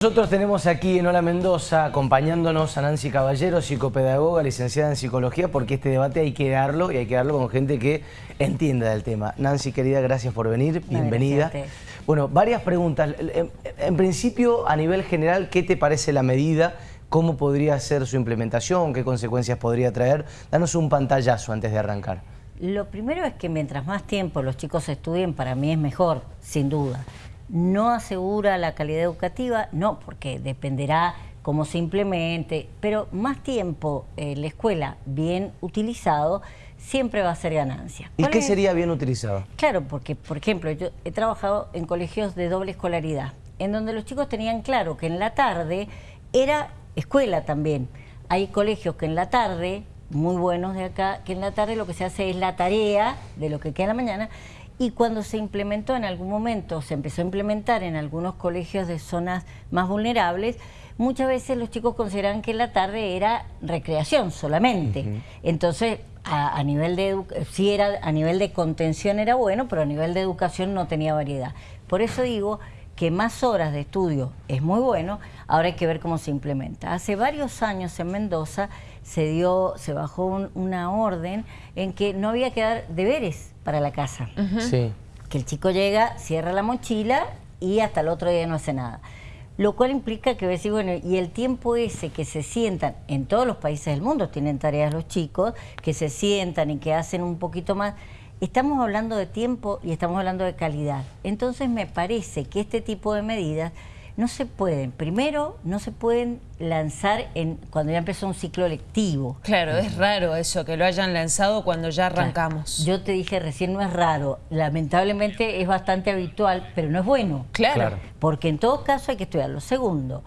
Nosotros tenemos aquí en Hola Mendoza acompañándonos a Nancy Caballero, psicopedagoga, licenciada en psicología, porque este debate hay que darlo y hay que darlo con gente que entienda del tema. Nancy, querida, gracias por venir, bienvenida. Bueno, varias preguntas. En, principio, a nivel general, ¿qué te parece la medida? ¿Cómo podría ser su implementación? ¿Qué consecuencias podría traer? Danos un pantallazo antes de arrancar. Lo primero es que mientras más tiempo los chicos estudien, para mí es mejor, sin duda no asegura la calidad educativa, no, porque dependerá cómo se implemente, pero más tiempo en la escuela bien utilizado siempre va a ser ganancia. ¿Y qué sería bien utilizado? Claro, porque, por ejemplo, yo he trabajado en colegios de doble escolaridad, en donde los chicos tenían claro que en la tarde era escuela también. Hay colegios que en la tarde, muy buenos de acá, que en la tarde lo que se hace es la tarea de lo que queda en la mañana y cuando se implementó en algún momento, se empezó a implementar en algunos colegios de zonas más vulnerables, muchas veces los chicos consideraban que la tarde era recreación solamente. Entonces, a, nivel de sí era a nivel de contención era bueno, pero a nivel de educación no tenía variedad. Por eso digo que más horas de estudio es muy bueno, ahora hay que ver cómo se implementa. Hace varios años en Mendoza se dio, se bajó una orden en que no había que dar deberes para la casa. Que el chico llega, cierra la mochila y hasta el otro día no hace nada. Lo cual implica que decir, bueno, y el tiempo ese que se sientan, en todos los países del mundo tienen tareas los chicos, que se sientan y que hacen un poquito más, estamos hablando de tiempo y estamos hablando de calidad. Entonces me parece que este tipo de medidas no se pueden, primero, no se pueden lanzar en cuando ya empezó un ciclo lectivo. Claro, es raro eso, que lo hayan lanzado cuando ya arrancamos. Yo te dije recién, no es raro, lamentablemente es bastante habitual, pero no es bueno. Claro. Porque en todo caso hay que estudiarlo. Segundo,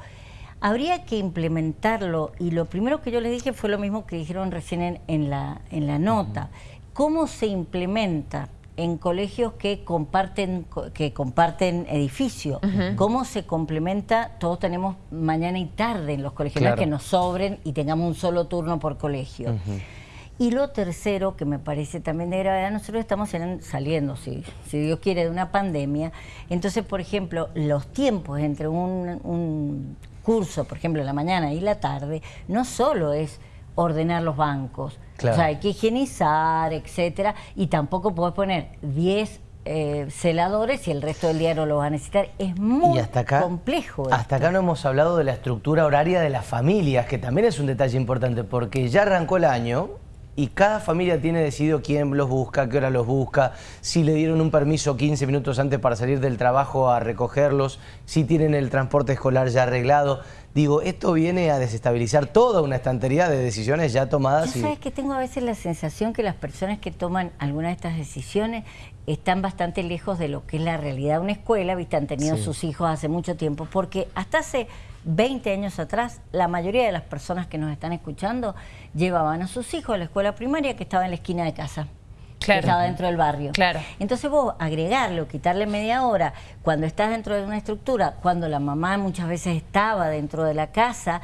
habría que implementarlo, y lo primero que yo les dije fue lo mismo que dijeron recién en, la, en la nota. ¿Cómo se implementa? En colegios que comparten que comparten edificio. ¿Cómo se complementa? Todos tenemos mañana y tarde en los colegios, que nos sobren y tengamos un solo turno por colegio. Y lo tercero, que me parece también de gravedad, nosotros estamos saliendo, si, si Dios quiere, de una pandemia. Entonces, por ejemplo, los tiempos entre un, un curso, por ejemplo, la mañana y la tarde, no solo es ordenar los bancos. O sea, hay que higienizar, etcétera, y tampoco puedes poner 10 eh, celadores y el resto del día no lo vas a necesitar. Es muy complejo. Hasta acá no hemos hablado de la estructura horaria de las familias, que también es un detalle importante, porque ya arrancó el año y cada familia tiene decidido quién los busca, qué hora los busca, si le dieron un permiso 15 minutos antes para salir del trabajo a recogerlos, si tienen el transporte escolar ya arreglado. Digo, esto viene a desestabilizar toda una estantería de decisiones ya tomadas. sabes que tengo a veces la sensación que las personas que toman algunas de estas decisiones están bastante lejos de lo que es la realidad de una escuela, viste, han tenido sus hijos hace mucho tiempo, porque hasta hace 20 años atrás, la mayoría de las personas que nos están escuchando llevaban a sus hijos a la escuela primaria que estaba en la esquina de casa que estaba dentro del barrio. Claro. Entonces vos agregarlo, quitarle media hora, cuando estás dentro de una estructura, cuando la mamá muchas veces estaba dentro de la casa,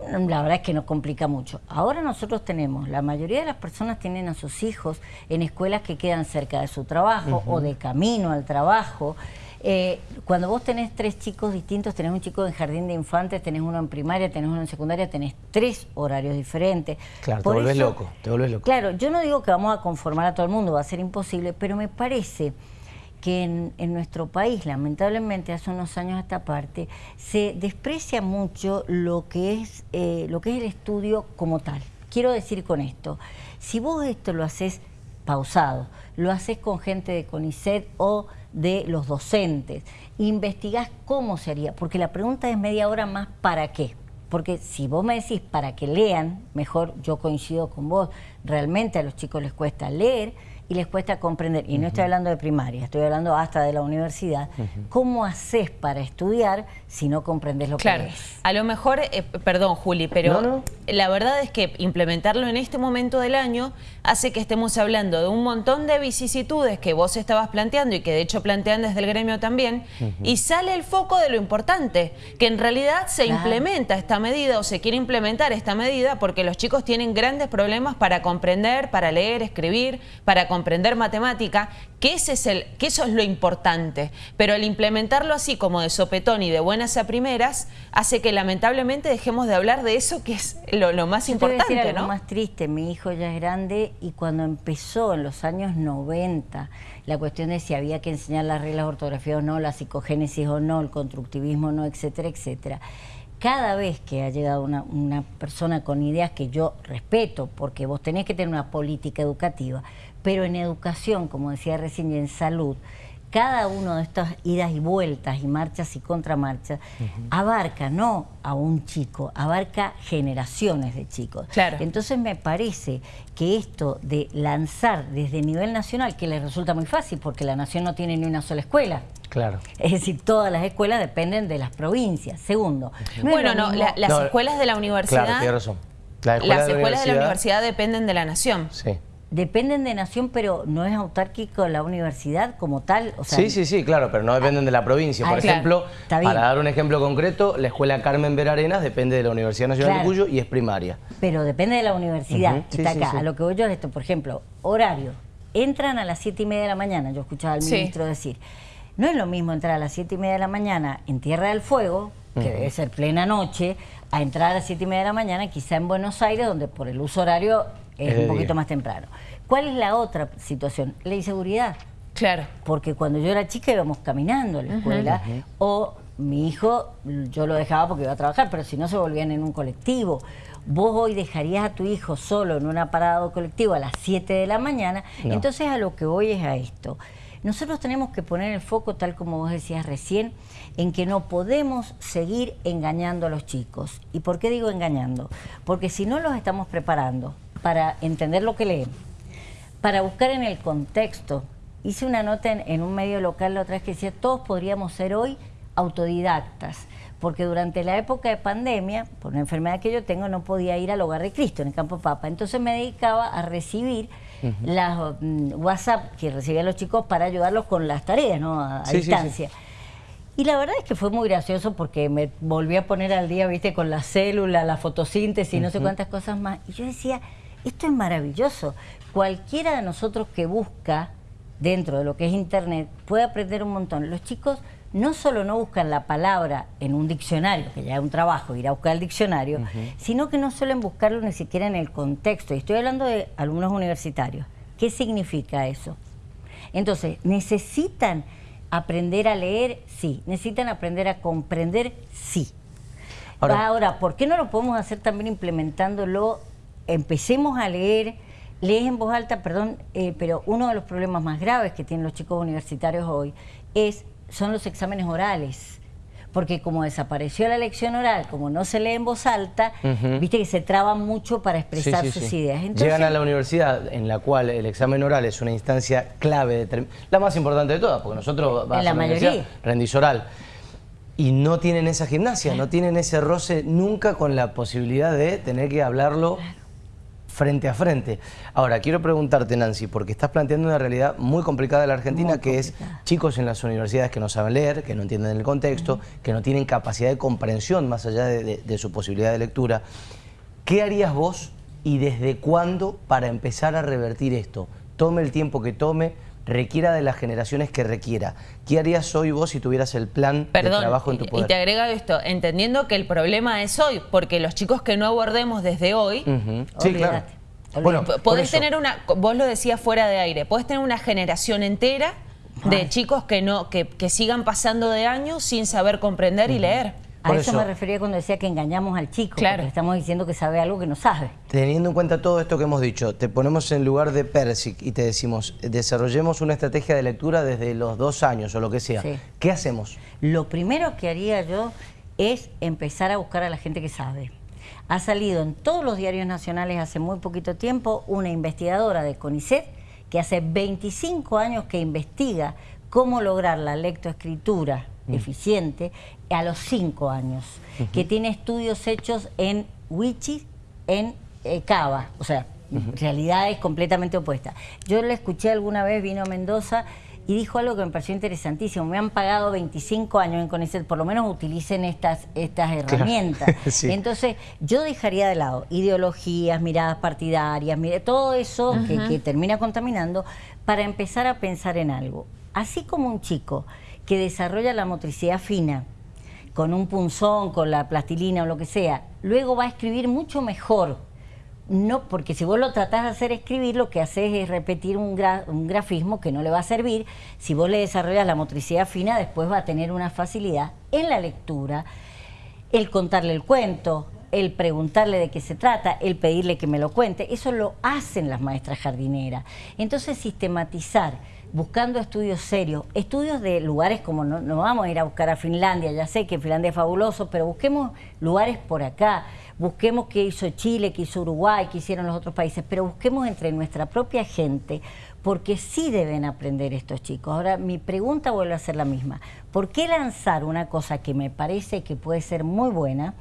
la verdad es que nos complica mucho. Ahora nosotros tenemos, la mayoría de las personas tienen a sus hijos en escuelas que quedan cerca de su trabajo o de camino al trabajo. Eh, cuando vos tenés tres chicos distintos, tenés un chico en jardín de infantes, tenés uno en primaria, tenés uno en secundaria, tenés tres horarios diferentes. Claro, te volvés loco, te volvés loco. Claro, yo no digo que vamos a conformar a todo el mundo, va a ser imposible, pero me parece que en, nuestro país, lamentablemente, hace unos años a esta parte, se desprecia mucho lo que es, eh, lo que es el estudio como tal. Quiero decir con esto, si vos esto lo haces pausado, lo haces con gente de CONICET o de los docentes, investigás cómo sería, porque la pregunta es media hora más ¿para qué? Porque si vos me decís para que lean, mejor yo coincido con vos, realmente a los chicos les cuesta leer y les cuesta comprender, y no estoy hablando de primaria, estoy hablando hasta de la universidad, ¿cómo haces para estudiar si no comprendes lo que es? A lo mejor, eh, perdón Juli, pero la verdad es que implementarlo en este momento del año hace que estemos hablando de un montón de vicisitudes que vos estabas planteando y que de hecho plantean desde el gremio también, y sale el foco de lo importante, que en realidad se implementa esta medida o se quiere implementar esta medida porque los chicos tienen grandes problemas para comprender, para leer, escribir, para comprender comprender matemática, que, ese es el, que eso es lo importante. Pero el implementarlo así como de sopetón y de buenas a primeras, hace que lamentablemente dejemos de hablar de eso que es lo, más importante. Te algo más triste, mi hijo ya es grande y cuando empezó en los años 90 la cuestión de si había que enseñar las reglas de ortografía o no, la psicogénesis o no, el constructivismo o no, etcétera, etcétera cada vez que ha llegado una, una, persona con ideas que yo respeto, porque vos tenés que tener una política educativa, pero en educación, como decía recién, y en salud, cada uno de estas idas y vueltas y marchas y contramarchas abarca no a un chico, abarca generaciones de chicos. Claro. Entonces me parece que esto de lanzar desde nivel nacional, que les resulta muy fácil porque la nación no tiene ni una sola escuela, Claro. Es decir, todas las escuelas dependen de las provincias. Segundo. bueno, no, las escuelas de la universidad... Claro, tiene razón. las escuelas de la universidad dependen de la nación. Sí. Dependen de nación, pero no es autárquico la universidad como tal. sí, sí, sí, claro, pero no dependen de la provincia. Por ah, ejemplo, para dar un ejemplo concreto, la escuela Carmen Verarenas depende de la Universidad Nacional de Cuyo y es primaria. Pero depende de la universidad, que está acá. A lo que voy yo es esto, por ejemplo, horario. Entran a las siete y media de la mañana, yo escuchaba al ministro decir. No es lo mismo entrar a las siete y media de la mañana en Tierra del Fuego, que debe ser plena noche, a entrar a las siete y media de la mañana quizá en Buenos Aires, donde por el uso horario es, un poquito más temprano. ¿Cuál es la otra situación? La inseguridad. Claro. Porque cuando yo era chica íbamos caminando a la escuela o mi hijo yo lo dejaba porque iba a trabajar, pero si no se volvían en un colectivo. Vos hoy dejarías a tu hijo solo en un aparado colectivo a las 7 de la mañana. Entonces a lo que voy es a esto. Nosotros tenemos que poner el foco, tal como vos decías recién, en que no podemos seguir engañando a los chicos. ¿Y por qué digo engañando? Porque si no los estamos preparando para entender lo que leen, para buscar en el contexto, hice una nota en, un medio local la otra vez que decía, todos podríamos ser hoy autodidactas, porque durante la época de pandemia, por una enfermedad que yo tengo, no podía ir al hogar de Cristo en el campo Papa. Entonces me dedicaba a recibir las mm, WhatsApp que recibían los chicos para ayudarlos con las tareas, ¿no? A, distancia. Y la verdad es que fue muy gracioso porque me volví a poner al día, viste, con la célula, la fotosíntesis no sé cuántas cosas más. Y yo decía, esto es maravilloso. Cualquiera de nosotros que busca dentro de lo que es Internet puede aprender un montón. Los chicos no solo no buscan la palabra en un diccionario, que ya es un trabajo ir a buscar el diccionario, sino que no suelen buscarlo ni siquiera en el contexto. Y estoy hablando de alumnos universitarios. ¿Qué significa eso? Entonces, ¿necesitan aprender a leer? Sí. ¿Necesitan aprender a comprender? Sí. Ahora, ¿por qué no lo podemos hacer también implementándolo? Empecemos a leer, lees en voz alta, perdón, eh, pero uno de los problemas más graves que tienen los chicos universitarios hoy es son los exámenes orales. Porque como desapareció la lección oral, como no se lee en voz alta, viste que se traban mucho para expresar sus ideas. Llegan a la universidad en la cual el examen oral es una instancia clave, la más importante de todas, porque nosotros vamos a la, mayoría rendís oral. Y no tienen esa gimnasia, no tienen ese roce nunca con la posibilidad de tener que hablarlo frente a frente. Ahora, quiero preguntarte, Nancy, porque estás planteando una realidad muy complicada en la Argentina, que es chicos en las universidades que no saben leer, que no entienden el contexto, que no tienen capacidad de comprensión más allá de su posibilidad de lectura. ¿Qué harías vos y desde cuándo para empezar a revertir esto? Tome el tiempo que tome, requiera de las generaciones que requiera. ¿Qué harías hoy vos si tuvieras el plan de trabajo en tu poder? Y te agrega esto, entendiendo que el problema es hoy, porque los chicos que no abordemos desde hoy... Sí, claro. Bueno, podés tener una, vos lo decías fuera de aire, podés tener una generación entera de chicos que no que, sigan pasando de años sin saber comprender y leer. A eso, me refería cuando decía que engañamos al chico, claro. estamos diciendo que sabe algo que no sabe. Teniendo en cuenta todo esto que hemos dicho, te ponemos en lugar de Persic y te decimos, desarrollemos una estrategia de lectura desde los dos años o lo que sea. ¿Qué hacemos? Lo primero que haría yo es empezar a buscar a la gente que sabe. Ha salido en todos los diarios nacionales hace muy poquito tiempo una investigadora de CONICET que hace 25 años que investiga cómo lograr la lectoescritura Mm. eficiente a los cinco años, que tiene estudios hechos en Wichi, en eh, Cava, o sea, realidades completamente opuestas. Yo le escuché alguna vez, vino a Mendoza y dijo algo que me pareció interesantísimo. Me han pagado 25 años en CONICET, por lo menos utilicen estas, estas herramientas. Entonces, yo dejaría de lado ideologías, miradas partidarias, todo eso que termina contaminando, para empezar a pensar en algo. Así como un chico que desarrolla la motricidad fina, con un punzón, con la plastilina o lo que sea, luego va a escribir mucho mejor. No, porque si vos lo tratás de hacer escribir, lo que haces es repetir un, grafismo que no le va a servir. Si vos le desarrollas la motricidad fina, después va a tener una facilidad en la lectura, el contarle el cuento, el preguntarle de qué se trata, el pedirle que me lo cuente, eso lo hacen las maestras jardineras. Entonces, sistematizar buscando estudios serios, estudios de lugares como no, vamos a ir a buscar a Finlandia, ya sé que Finlandia es fabuloso, pero busquemos lugares por acá, busquemos qué hizo Chile, qué hizo Uruguay, qué hicieron los otros países, pero busquemos entre nuestra propia gente, porque sí deben aprender estos chicos. Ahora, mi pregunta vuelve a ser la misma. ¿Por qué lanzar una cosa que me parece que puede ser muy buena,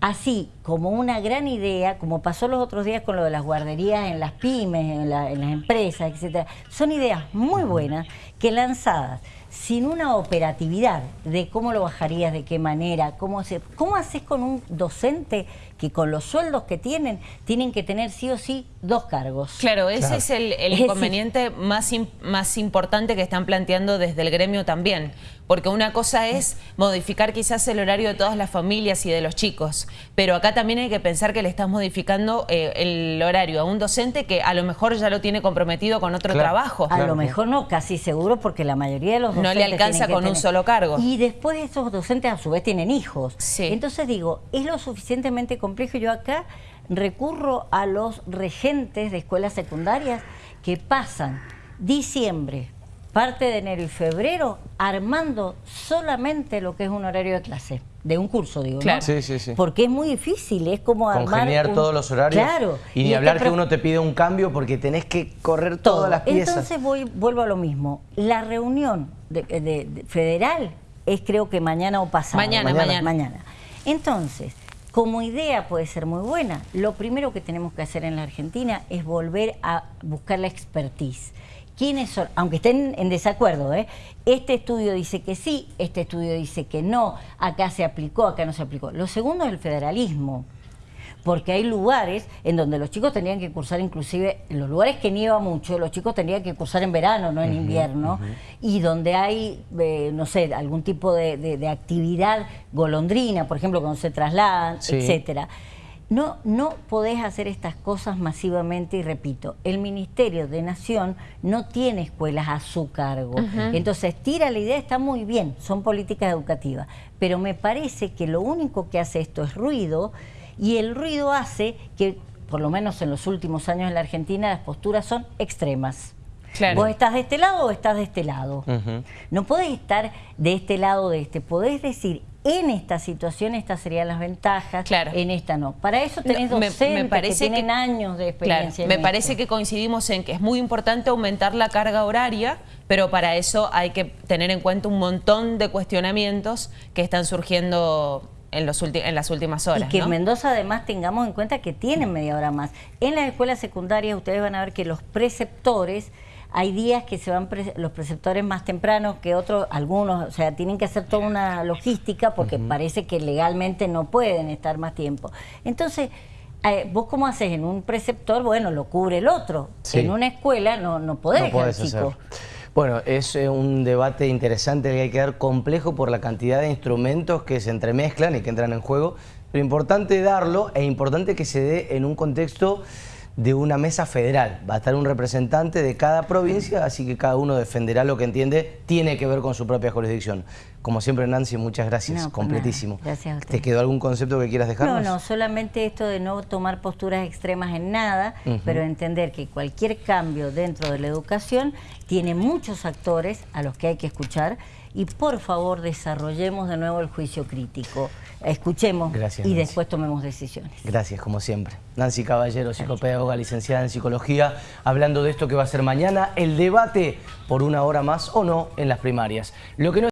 así como una gran idea, como pasó los otros días con lo de las guarderías en las pymes, en, las empresas, etcétera? Son ideas muy buenas que lanzadas sin una operatividad de cómo lo bajarías, de qué manera, cómo, se, cómo haces con un docente que con los sueldos que tienen, tienen que tener sí o sí dos cargos. Claro, ese es el, inconveniente más, más importante que están planteando desde el gremio también. Porque una cosa es modificar quizás el horario de todas las familias y de los chicos, pero acá también hay que pensar que le estás modificando eh, el horario a un docente que a lo mejor ya lo tiene comprometido con otro trabajo. A lo mejor no, casi seguro, porque la mayoría de los docentes... No le alcanza con un solo cargo. Y después esos docentes a su vez tienen hijos. Entonces digo, es lo suficientemente complejo. Yo acá recurro a los regentes de escuelas secundarias que pasan diciembre, parte de enero y febrero armando solamente lo que es un horario de clase, de un curso, digo, claro. Sí, sí, sí. Porque es muy difícil, es como Congeniar todos los horarios. Claro. Y ni hablar que uno te pide un cambio porque tenés que correr todas las piezas. Entonces voy, vuelvo a lo mismo. La reunión de, federal es creo que mañana o pasado. mañana. Mañana. mañana. Entonces, como idea puede ser muy buena. Lo primero que tenemos que hacer en la Argentina es volver a buscar la expertise. ¿Quiénes son? Aunque estén en desacuerdo, ¿eh? Este estudio dice que sí, este estudio dice que no, acá se aplicó, acá no se aplicó. Lo segundo es el federalismo porque hay lugares en donde los chicos tendrían que cursar inclusive, en los lugares que nieva mucho, los chicos tendrían que cursar en verano, no en invierno, y donde hay, eh, no sé, algún tipo de, actividad golondrina, por ejemplo, cuando se trasladan, etcétera. No, no podés hacer estas cosas masivamente y repito, el Ministerio de Nación no tiene escuelas a su cargo. Entonces, tira la idea, está muy bien, son políticas educativas, pero me parece que lo único que hace esto es ruido y el ruido hace que, por lo menos en los últimos años en la Argentina, las posturas son extremas. Vos estás de este lado o estás de este lado. No podés estar de este lado o de este. Podés decir, en esta situación estas serían las ventajas, en esta no. Para eso tenés docentes que tienen años de experiencia. me parece que coincidimos en que es muy importante aumentar la carga horaria, pero para eso hay que tener en cuenta un montón de cuestionamientos que están surgiendo en, los en las últimas horas. Y que en Mendoza además tengamos en cuenta que tienen media hora más. En las escuelas secundarias ustedes van a ver que los preceptores, hay días que se van los preceptores más tempranos que otros, algunos, o sea, tienen que hacer toda una logística porque parece que legalmente no pueden estar más tiempo. Entonces, eh, vos cómo haces en un preceptor, bueno, lo cubre el otro. En una escuela no, no podés dejar chico. Bueno, es eh, un debate interesante que hay que dar complejo por la cantidad de instrumentos que se entremezclan y que entran en juego, pero importante darlo e importante que se dé en un contexto de una mesa federal. Va a estar un representante de cada provincia, así que cada uno defenderá lo que entiende tiene que ver con su propia jurisdicción. Como siempre, Nancy, muchas gracias, completísimo. Gracias ¿Te quedó algún concepto que quieras dejarnos? No, no, solamente esto de no tomar posturas extremas en nada, pero entender que cualquier cambio dentro de la educación tiene muchos actores a los que hay que escuchar y por favor desarrollemos de nuevo el juicio crítico. Escuchemos y después tomemos decisiones. Gracias, como siempre. Nancy Caballero, psicopedagoga, licenciada en Psicología, hablando de esto que va a ser mañana, el debate por una hora más o no en las primarias. Lo que no